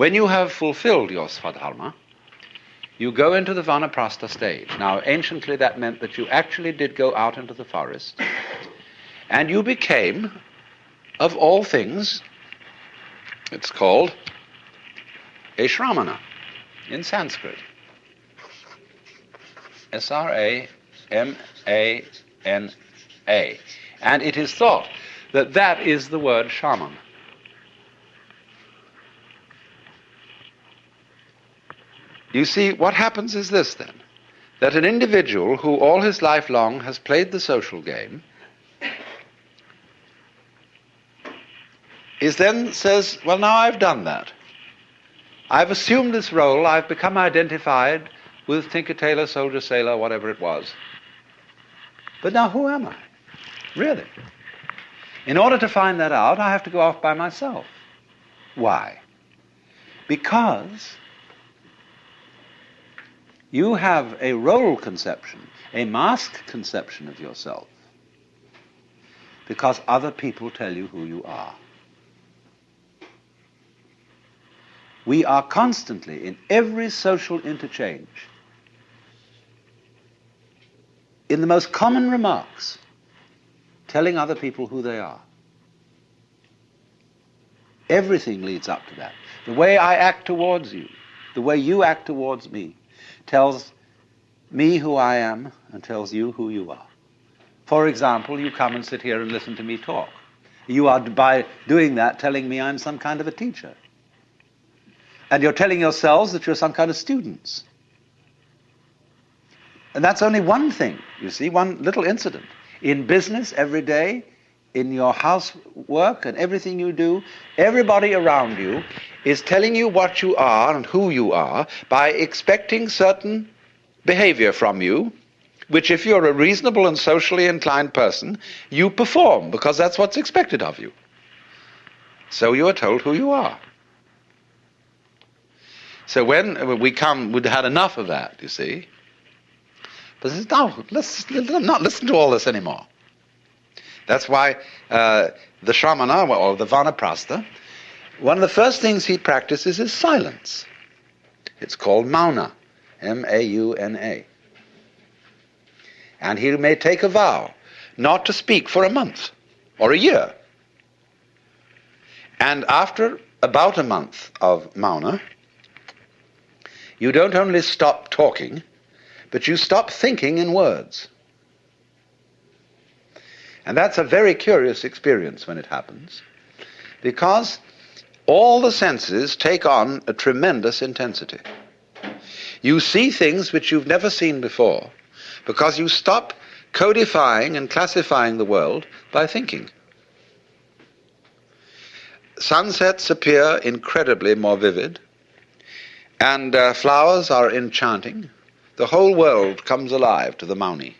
When you have fulfilled your svadharma, you go into the Vanaprastha stage. Now, anciently, that meant that you actually did go out into the forest, and you became, of all things, it's called a Shramana in Sanskrit. S R A M A N A. And it is thought that that is the word shaman. You see, what happens is this then that an individual who all his life long has played the social game is then says, Well, now I've done that. I've assumed this role, I've become identified with Tinker Tailor, Soldier Sailor, whatever it was. But now who am I? Really? In order to find that out, I have to go off by myself. Why? Because you have a role conception, a mask conception of yourself, because other people tell you who you are. We are constantly, in every social interchange, in the most common remarks, telling other people who they are. Everything leads up to that. The way I act towards you, the way you act towards me, tells me who I am and tells you who you are. For example, you come and sit here and listen to me talk. You are, by doing that, telling me I'm some kind of a teacher. And you're telling yourselves that you're some kind of students. And that's only one thing, you see, one little incident. In business, every day, in your housework and everything you do, everybody around you is telling you what you are and who you are by expecting certain behavior from you, which, if you're a reasonable and socially inclined person, you perform because that's what's expected of you. So you are told who you are. So when we come, we'd had enough of that, you see. But says, no, let's not listen to all this anymore. That's why uh, the Shramana, or the Vanaprastha, one of the first things he practices is silence. It's called Mauna, M A U N A. And he may take a vow not to speak for a month or a year. And after about a month of Mauna, you don't only stop talking, but you stop thinking in words. And that's a very curious experience when it happens, because all the senses take on a tremendous intensity. You see things which you've never seen before, because you stop codifying and classifying the world by thinking. Sunsets appear incredibly more vivid, and uh, flowers are enchanting. The whole world comes alive to the Mauni.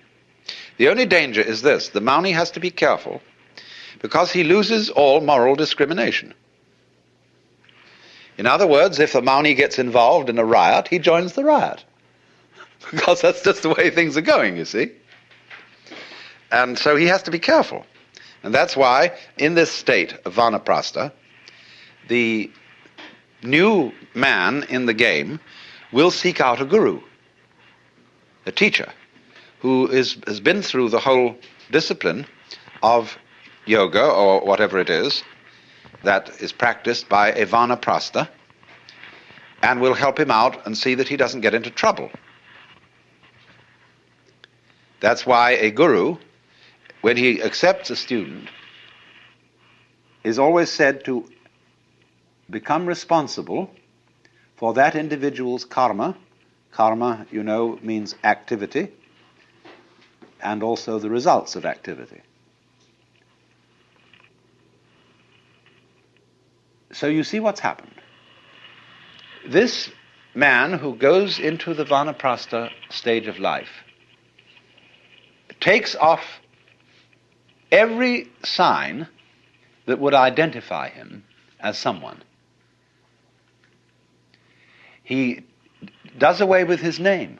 The only danger is this the Mauni has to be careful because he loses all moral discrimination. In other words, if the Mauni gets involved in a riot, he joins the riot. because that's just the way things are going, you see. And so he has to be careful. And that's why, in this state of Vanaprastha, the new man in the game will seek out a guru, a teacher who is, has been through the whole discipline of yoga or whatever it is that is practiced by a vanaprastha and will help him out and see that he doesn't get into trouble. That's why a guru, when he accepts a student, is always said to become responsible for that individual's karma. Karma, you know, means activity and also the results of activity. So you see what's happened. This man who goes into the vanaprastha stage of life takes off every sign that would identify him as someone. He does away with his name.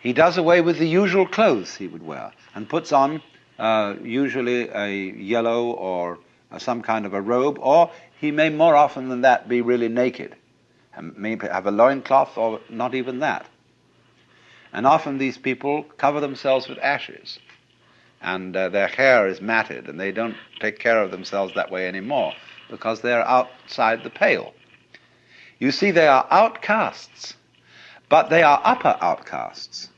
He does away with the usual clothes he would wear and puts on uh, usually a yellow or some kind of a robe, or he may more often than that be really naked, and may have a loincloth or not even that. And often these people cover themselves with ashes, and uh, their hair is matted, and they don't take care of themselves that way anymore because they're outside the pale. You see, they are outcasts, but they are upper outcasts.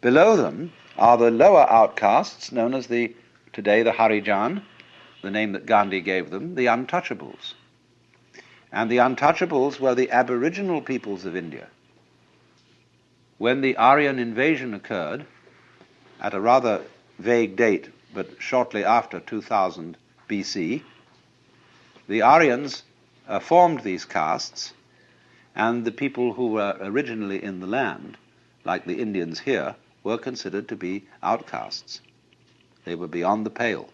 Below them are the lower outcasts, known as the today the Harijan, the name that Gandhi gave them, the untouchables. And the untouchables were the aboriginal peoples of India. When the Aryan invasion occurred, at a rather vague date, but shortly after 2000 BC, the Aryans uh, formed these castes, and the people who were originally in the land, like the Indians here, were considered to be outcasts. They were beyond the pale.